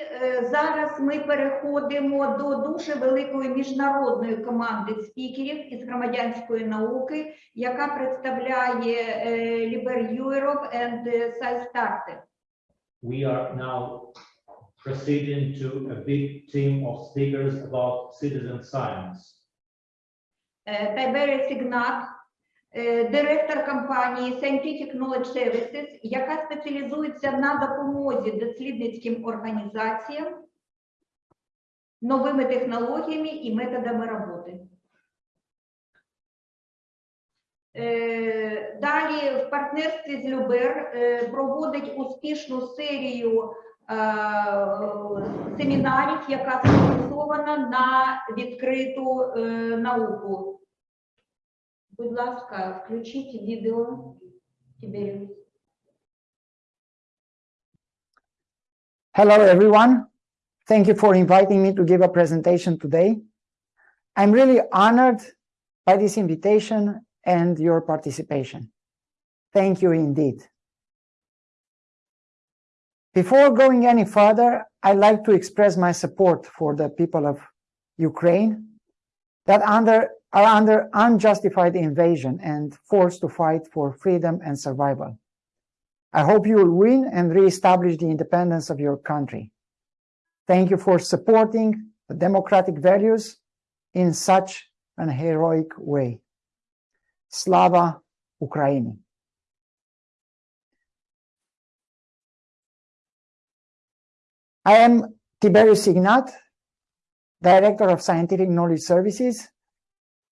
е, зараз ми переходимо до дуже великої міжнародної команди спікерів із громадянської науки, яка представляє е, Liber Europe and SciStarter. We are now proceeding to a big team of speakers about citizen science. Е, Тайбері Сігнат, директор компанії Scientific Knowledge Services, яка спеціалізується на допомозі дослідницьким організаціям новими технологіями і методами роботи. Е, Далі в партнерстві з Любер е, проводить успішну серію е, семінарів, яка сфокусована на відкриту е, науку. Будь ласка, включіть відео. Тіберіус. Hello, everyone. Thank you for inviting me to give a presentation today. I'm really honored by this invitation and your participation. Thank you indeed. Before going any further, I'd like to express my support for the people of Ukraine that under, are under unjustified invasion and forced to fight for freedom and survival. I hope you will win and reestablish the independence of your country. Thank you for supporting the democratic values in such an heroic way. Slava Ukraini. I am Tiberius Ignat, Director of Scientific Knowledge Services,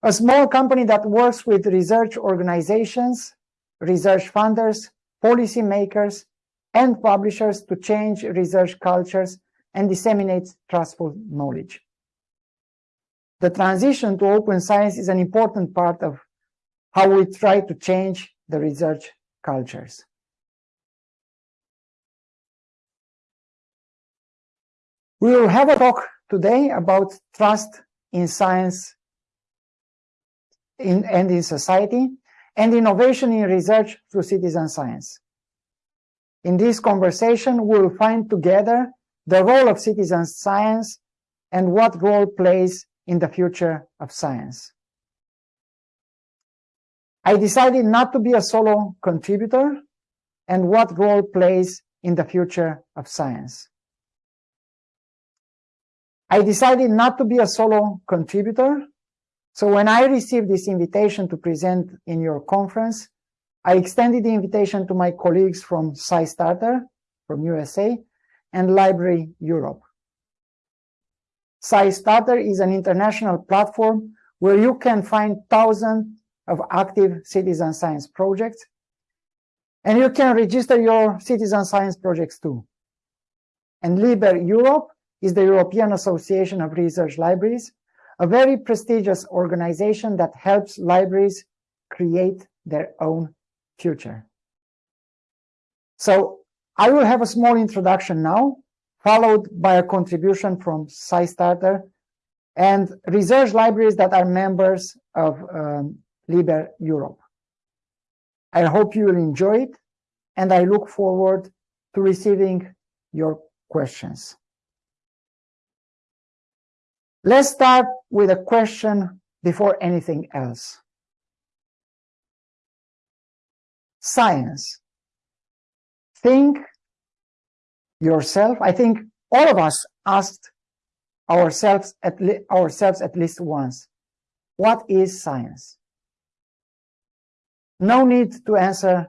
a small company that works with research organizations, research funders, policymakers, and publishers to change research cultures and disseminate trustful knowledge. The transition to open science is an important part of how we try to change the research cultures. We will have a talk today about trust in science in, and in society and innovation in research through citizen science. In this conversation, we will find together the role of citizen science and what role plays in the future of science. I decided not to be a solo contributor and what role plays in the future of science. I decided not to be a solo contributor. So when I received this invitation to present in your conference, I extended the invitation to my colleagues from SciStarter from USA and Liber Europe. SciStarter is an international platform where you can find thousands of active citizen science projects, and you can register your citizen science projects too. And Liber Europe is the European Association of Research Libraries, a very prestigious organization that helps libraries create their own future. So I will have a small introduction now, followed by a contribution from SciStarter and research libraries that are members of um, Liber Europe. I hope you will enjoy it, and I look forward to receiving your questions. Let's start with a question before anything else. Science. Think yourself. I think all of us asked ourselves at, ourselves at least once, what is science? No need to answer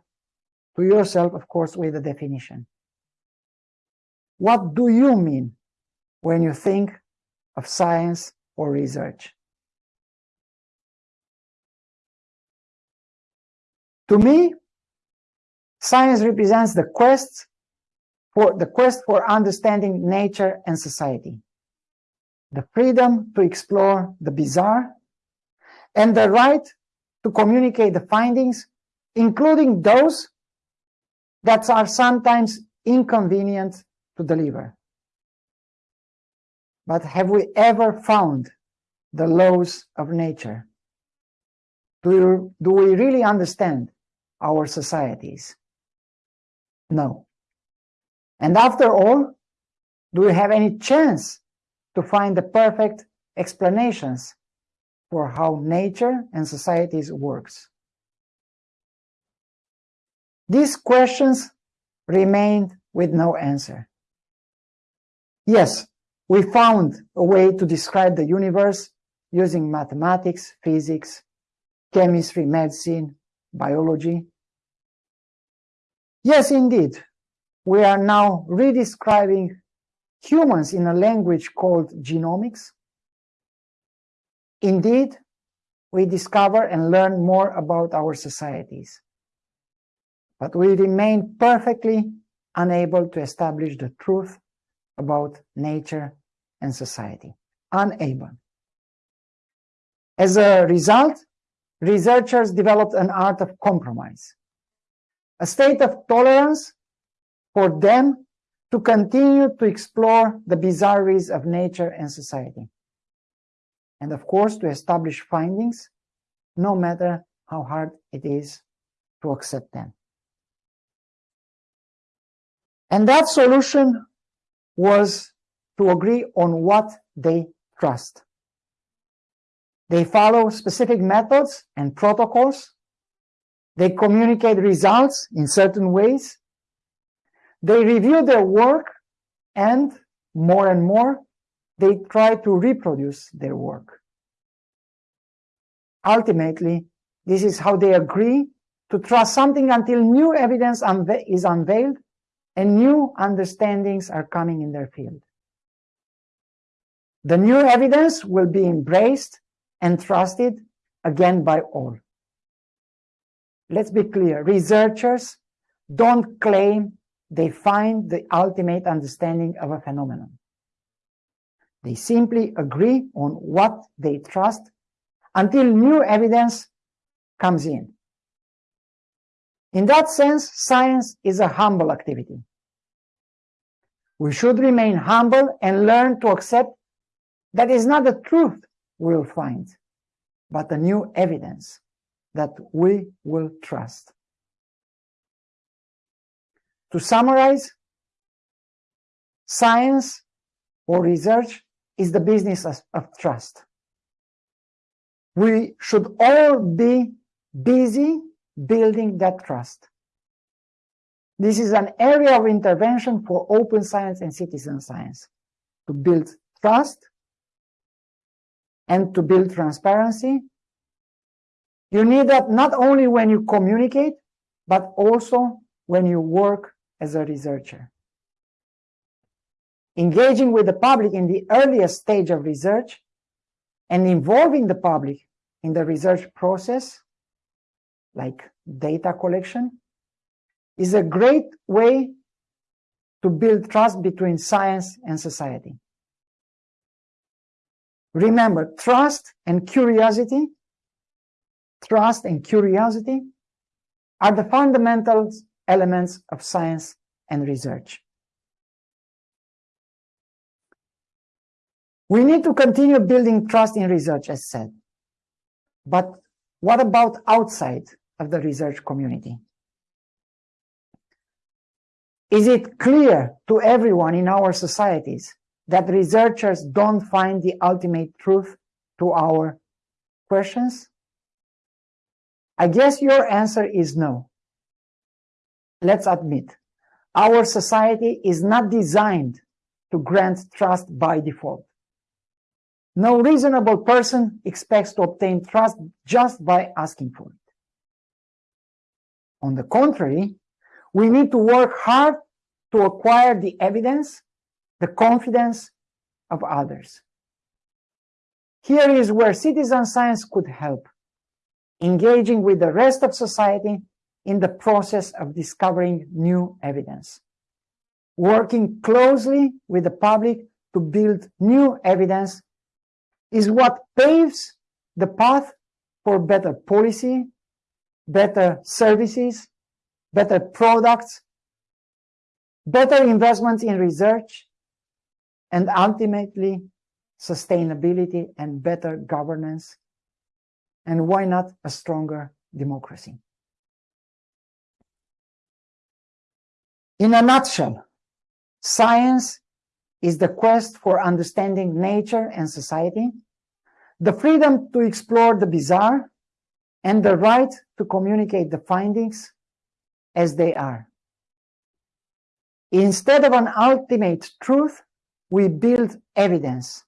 to yourself, of course, with a definition. What do you mean when you think of science or research? To me, science represents the quest for the quest for understanding nature and society, the freedom to explore the bizarre, and the right to communicate the findings, including those that are sometimes inconvenient to deliver. But have we ever found the laws of nature? Do, do we really understand our societies? No. And after all, do we have any chance to find the perfect explanations for how nature and societies works? These questions remained with no answer. Yes, we found a way to describe the universe using mathematics, physics, chemistry, medicine, biology. Yes, indeed, we are now redescribing humans in a language called genomics. Indeed, we discover and learn more about our societies. But we remain perfectly unable to establish the truth about nature and society. Unable. As a result, researchers developed an art of compromise, a state of tolerance for them to continue to explore the bizarreries of nature and society. And of course, to establish findings, no matter how hard it is to accept them. And that solution was to agree on what they trust. They follow specific methods and protocols. They communicate results in certain ways. They review their work and more and more, they try to reproduce their work. Ultimately, this is how they agree to trust something until new evidence is unveiled and new understandings are coming in their field. The new evidence will be embraced and trusted again by all. Let's be clear, researchers don't claim they find the ultimate understanding of a phenomenon. They simply agree on what they trust until new evidence comes in. In that sense, science is a humble activity. We should remain humble and learn to accept that is not the truth we'll find, but the new evidence that we will trust. To summarize, science or research is the business of trust. We should all be busy building that trust. This is an area of intervention for open science and citizen science to build trust and to build transparency. You need that not only when you communicate, but also when you work as a researcher. Engaging with the public in the earliest stage of research and involving the public in the research process, like data collection, is a great way to build trust between science and society. Remember, trust and curiosity, trust and curiosity are the fundamental elements of science and research. We need to continue building trust in research, as said. But what about outside of the research community? Is it clear to everyone in our societies that researchers don't find the ultimate truth to our questions? I guess your answer is no. Let's admit, our society is not designed to grant trust by default. No reasonable person expects to obtain trust just by asking for it. On the contrary, we need to work hard to acquire the evidence the confidence of others. Here is where citizen science could help, engaging with the rest of society in the process of discovering new evidence, working closely with the public to build new evidence is what paves the path for better policy, better services, better products, better investments in research, and ultimately sustainability and better governance, and why not a stronger democracy. In a nutshell, science is the quest for understanding nature and society, the freedom to explore the bizarre, and the right to communicate the findings as they are. Instead of an ultimate truth, we build evidence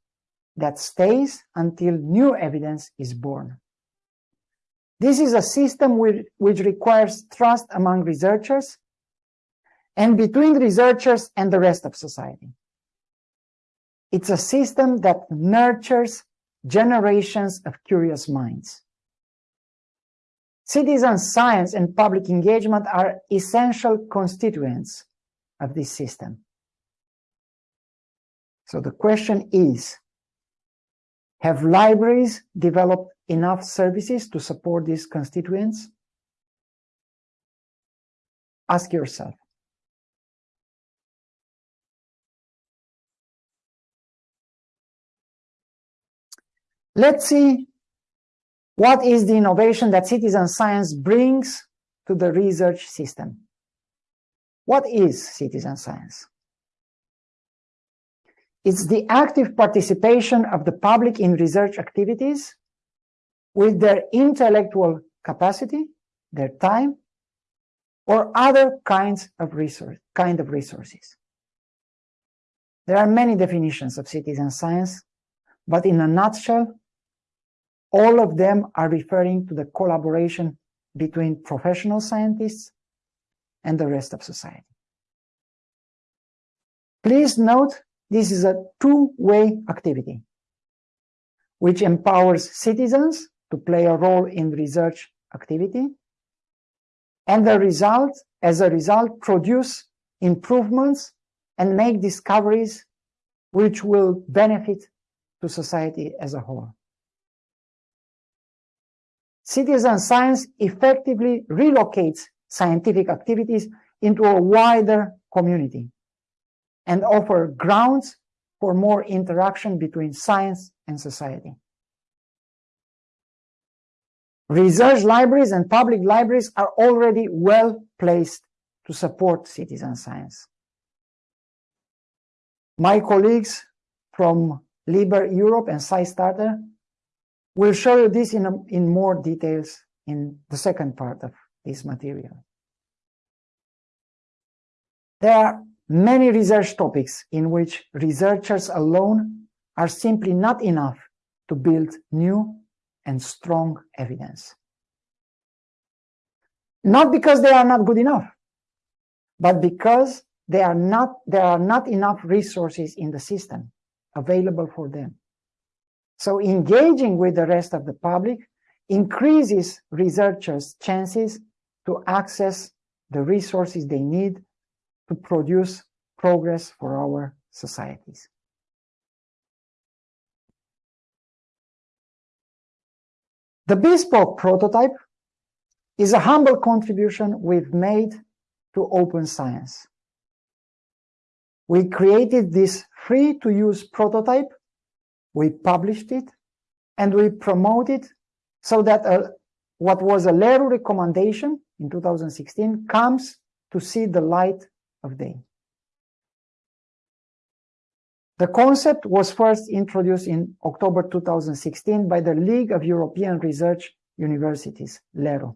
that stays until new evidence is born. This is a system which, which requires trust among researchers and between researchers and the rest of society. It's a system that nurtures generations of curious minds. Citizen science and public engagement are essential constituents of this system. So the question is, have libraries developed enough services to support these constituents? Ask yourself. Let's see what is the innovation that citizen science brings to the research system. What is citizen science? It's the active participation of the public in research activities with their intellectual capacity, their time, or other kinds of resource, kind of resources. There are many definitions of citizen science, but in a nutshell, all of them are referring to the collaboration between professional scientists and the rest of society. Please note this is a two-way activity, which empowers citizens to play a role in research activity, and the result, as a result, produce improvements and make discoveries which will benefit to society as a whole. Citizen science effectively relocates scientific activities into a wider community and offer grounds for more interaction between science and society. Research libraries and public libraries are already well placed to support citizen science. My colleagues from Liber Europe and SciStarter We'll show you this in, a, in more details in the second part of this material. There are many research topics in which researchers alone are simply not enough to build new and strong evidence. Not because they are not good enough, but because they are not, there are not enough resources in the system available for them. So engaging with the rest of the public increases researchers' chances to access the resources they need to produce progress for our societies. The bespoke prototype is a humble contribution we've made to open science. We created this free to use prototype we published it and we promoted it so that uh, what was a LERU recommendation in 2016 comes to see the light of day. The concept was first introduced in October 2016 by the League of European Research Universities, LERU.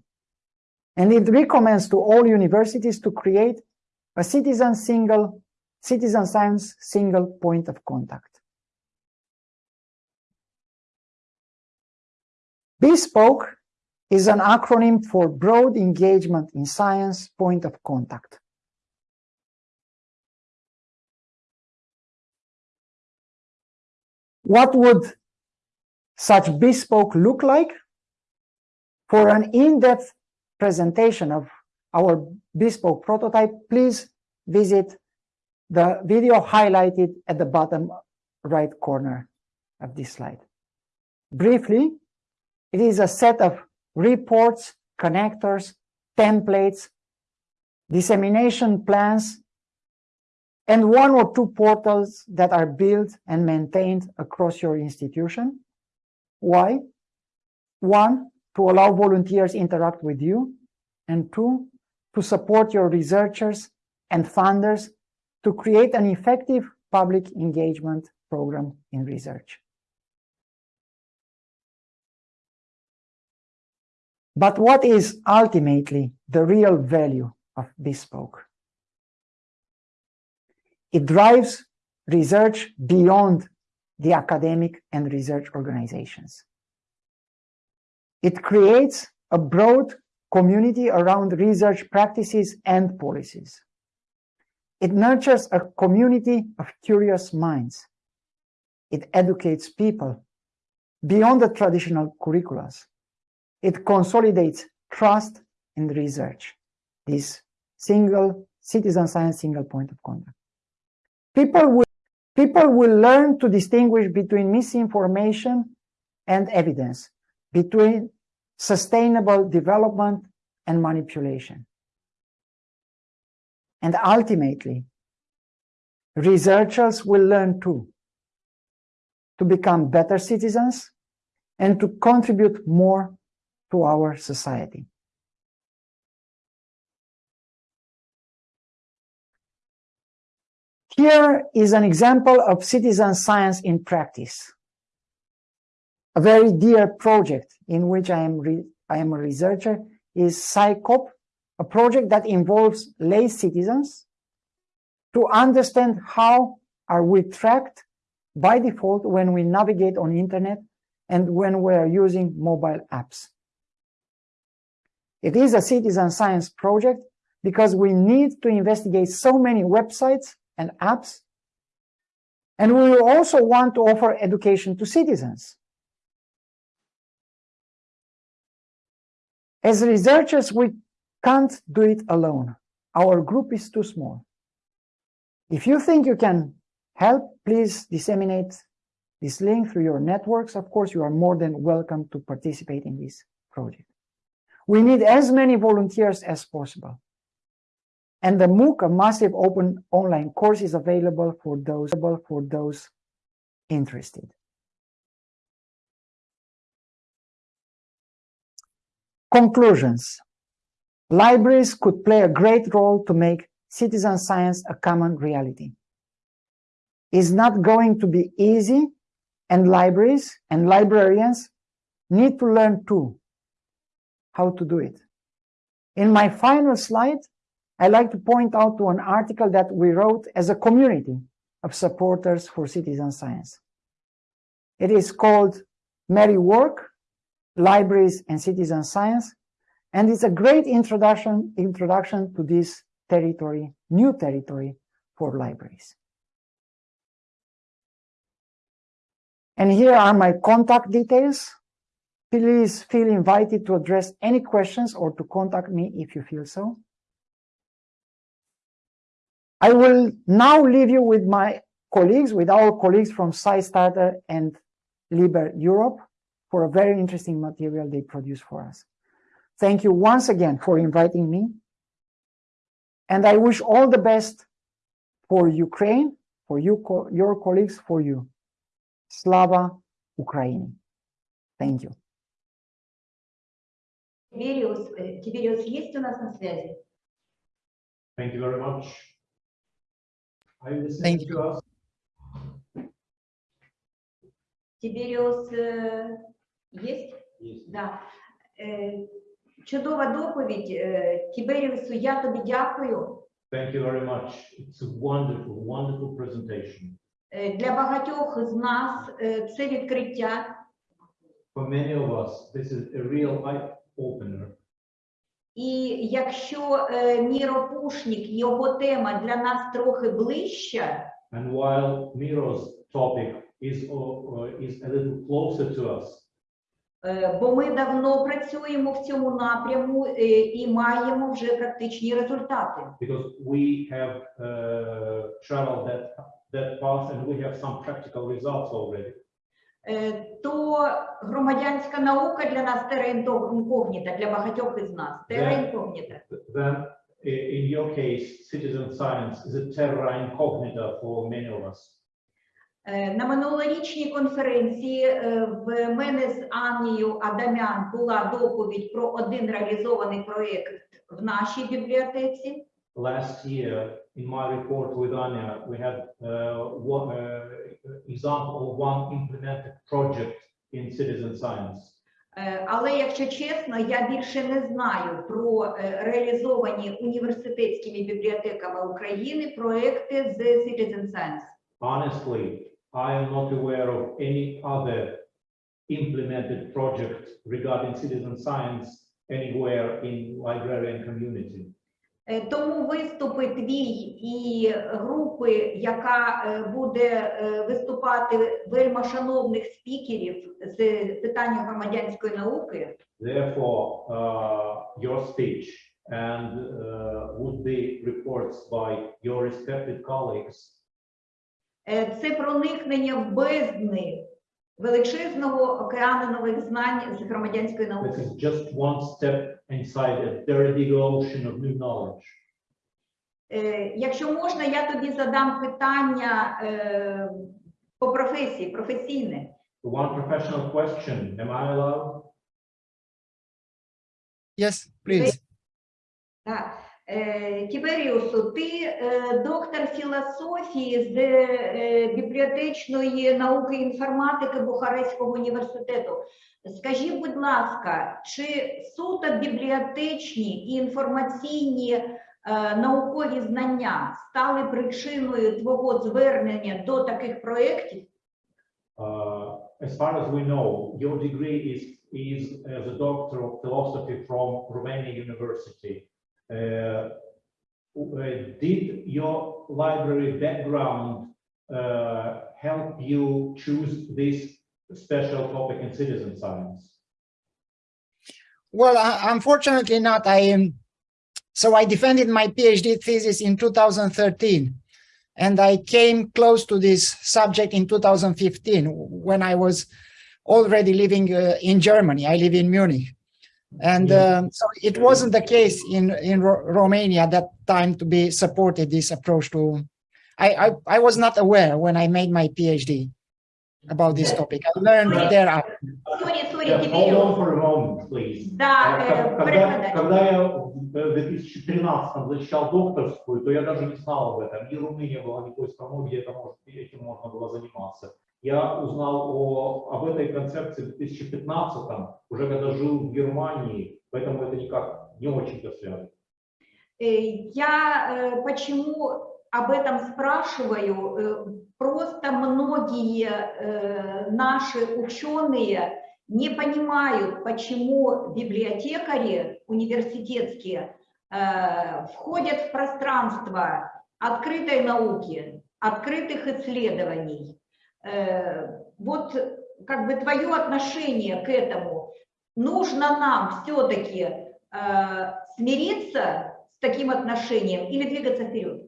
And it recommends to all universities to create a citizen single, citizen science single point of contact. Bespoke is an acronym for Broad Engagement in Science Point of Contact. What would such bespoke look like? For an in-depth presentation of our bespoke prototype, please visit the video highlighted at the bottom right corner of this slide. Briefly, it is a set of reports, connectors, templates, dissemination plans, and one or two portals that are built and maintained across your institution. Why? One, to allow volunteers interact with you, and two, to support your researchers and funders to create an effective public engagement program in research. But what is ultimately the real value of Bespoke? It drives research beyond the academic and research organizations. It creates a broad community around research practices and policies. It nurtures a community of curious minds. It educates people beyond the traditional curricula. It consolidates trust in research, this single citizen science single point of contact. People will, people will learn to distinguish between misinformation and evidence, between sustainable development and manipulation. And ultimately, researchers will learn too to become better citizens and to contribute more to our society. Here is an example of citizen science in practice. A very dear project in which I am, I am a researcher is SciCop, a project that involves lay citizens to understand how are we tracked by default when we navigate on internet and when we are using mobile apps. It is a citizen science project because we need to investigate so many websites and apps. And we will also want to offer education to citizens. As researchers, we can't do it alone. Our group is too small. If you think you can help, please disseminate this link through your networks. Of course, you are more than welcome to participate in this project. We need as many volunteers as possible. And the MOOC, a massive open online course, is available for those, for those interested. Conclusions. Libraries could play a great role to make citizen science a common reality. It's not going to be easy, and libraries and librarians need to learn too how to do it. In my final slide, I like to point out to an article that we wrote as a community of supporters for citizen science. It is called Merry Work, Libraries and Citizen Science, and it's a great introduction, introduction to this territory, new territory for libraries. And here are my contact details. Please feel invited to address any questions or to contact me if you feel so. I will now leave you with my colleagues, with our colleagues from SciStarter and Liber Europe for a very interesting material they produce for us. Thank you once again for inviting me. And I wish all the best for Ukraine, for you, co your colleagues, for you. Slava Ukraini. Thank you. Тибериус, э, Тибериус есть у нас на связи? Thank you very much. Are you Thank listening to us? Тиберіус е, є? Yes. Да. Е, Чудова доповідь. Е, Тіберіусу, я тобі дякую. Thank you very much. It's a wonderful, wonderful presentation. Е, Для багатьох з нас е, це відкриття. For many of us, this is a real eye opener. І якщо е, Міро Пушнік, його тема для нас трохи ближча, And while Miro's topic is, uh, is a little closer to us, е, бо ми давно працюємо в цьому напряму е, і маємо вже практичні результати. because we have uh, traveled that, that path and we have some practical results already. Е, То громадянська наука для нас терейнкогніта, для багатьох із нас. Да. Then, in your case, citizen science is a terra incognita for many of us. Е, На минулорічній конференції е, в мене з Аннією Адамян була доповідь про один реалізований проєкт в нашій бібліотеці. last year, in my report with Anya, we had uh, one uh, example of one implemented project in citizen science. Е, Але якщо чесно, я більше не знаю про е, реалізовані університетськими бібліотеками України проекти з Citizen Science. Honestly, I am not aware of any other implemented project regarding citizen science anywhere in librarian community. Е, Тому виступи твій і групи, яка е, буде е, виступати вельма шановних спікерів з питання громадянської науки, Therefore, uh, your speech and uh, would be reports by your respected colleagues це проникнення в бездни величезного океану нових знань з громадянської This науки. is just one step inside a very big ocean of new knowledge. Е, Якщо можна, я тобі задам питання е, по професії, професійне. One professional question, am I allowed? Yes, please. Так. Е, Тіберіусу, ти е, доктор філософії з е, бібліотечної науки інформатики Бухарестського університету. Скажи, будь ласка, чи суто бібліотечні і інформаційні наукові знання стали причиною твого звернення до таких проєктів? Uh, as far as we know, your degree is, is as a doctor of philosophy from Romania University. Uh, uh, did your library background uh, help you choose this special topic in citizen science? Well, uh, unfortunately not. I am, so I defended my PhD thesis in 2013. And I came close to this subject in 2015 when I was already living uh, in Germany. I live in Munich. And Yeah. um, so it wasn't the case in, in Ro- Romania at that time to be supported this approach to, I, I, I was not aware when I made my PhD about this topic. I learned thereafter. Сорі, сорі, Just hold on Тіберіус. for a moment, please. Да, Э, е, ко- Когда, перекладач. когда я в 2013 защищал докторскую, то я даже не знал об этом. Ни Румыния была, ни той страной, где это может, этим можно было заниматься. Я узнал о, об этой концепции в 2015, уже когда жил в Германии, поэтому это никак не очень-то связано. Э, Я э, почему об этом спрашиваю? Э, Просто многие наши ученые не понимают, почему библиотекари университетские входят в пространство открытой науки, открытых исследований. Э, Вот как бы твое отношение к этому. Нужно нам все-таки э, смириться с таким отношением или двигаться вперед?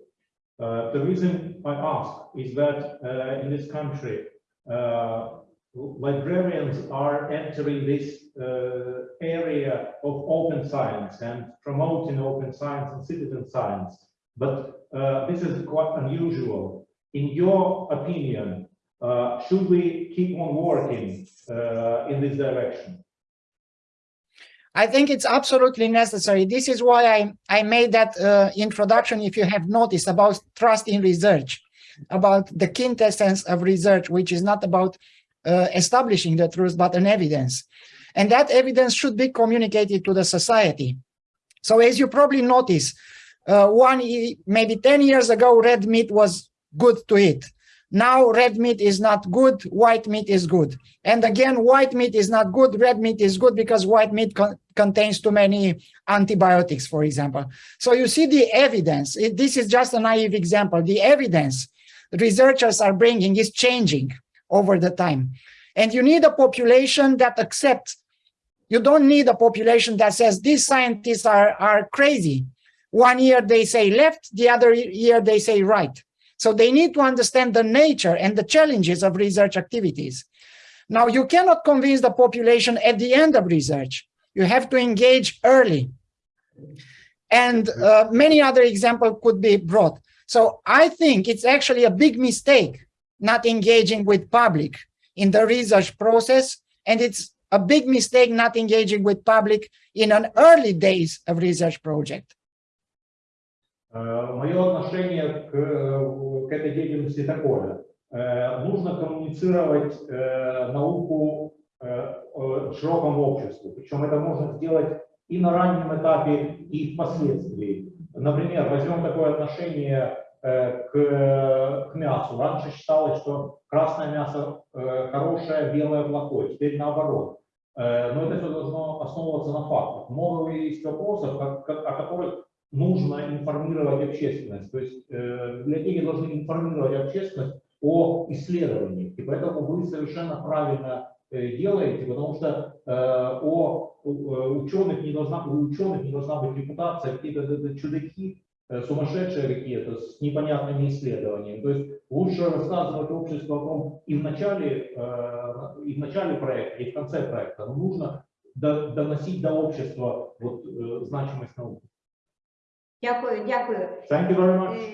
Uh, the reason I ask is that uh, in this country, uh, librarians are entering this uh, area of open science and promoting open science and citizen science. But uh, this is quite unusual. In your opinion, uh, should we keep on working uh, in this direction? I think it's absolutely necessary. This is why I, I made that uh, introduction, if you have noticed, about trust in research, about the quintessence of research, which is not about uh, establishing the truth, but an evidence. And that evidence should be communicated to the society. So as you probably notice, uh, one, maybe 10 years ago, red meat was good to eat. Now red meat is not good, white meat is good. And again, white meat is not good, red meat is good because white meat con- contains too many antibiotics, for example. So you see the evidence. It- this is just a naive example. The evidence researchers are bringing is changing over the time. And you need a population that accepts. You don't need a population that says these scientists are, are crazy. One year they say left, the other year they say right. So they need to understand the nature and the challenges of research activities. Now, you cannot convince the population at the end of research. You have to engage early. And uh, many other examples could be brought. So I think it's actually a big mistake not engaging with public in the research process. And it's a big mistake not engaging with public in an early days of research project. Мое отношение к, э, к этой деятельности такое. Э, Нужно коммуницировать э, науку э, э, широкому обществу. Причем это можно сделать и на раннем этапе, и впоследствии. Например, возьмем такое отношение э, к, к мясу. Раньше считалось, что красное мясо э, хорошее, белое плохое. Теперь наоборот. Э, Но это все должно основываться на фактах. Много есть вопросов, о которых нужно информировать общественность. То есть э, библиотеки должны информировать общественность о исследованиях. И поэтому вы совершенно правильно э, делаете, потому что э, о э, ученых не должна, у ученых не должна быть репутация, какие-то чудаки, сумасшедшие какие-то с непонятными исследованиями. То есть лучше рассказывать обществу о том и в начале, и в начале проекта, и в конце проекта. Но нужно до- доносить до общества вот, значимость науки. Дякую, дякую. Thank you very much. Е,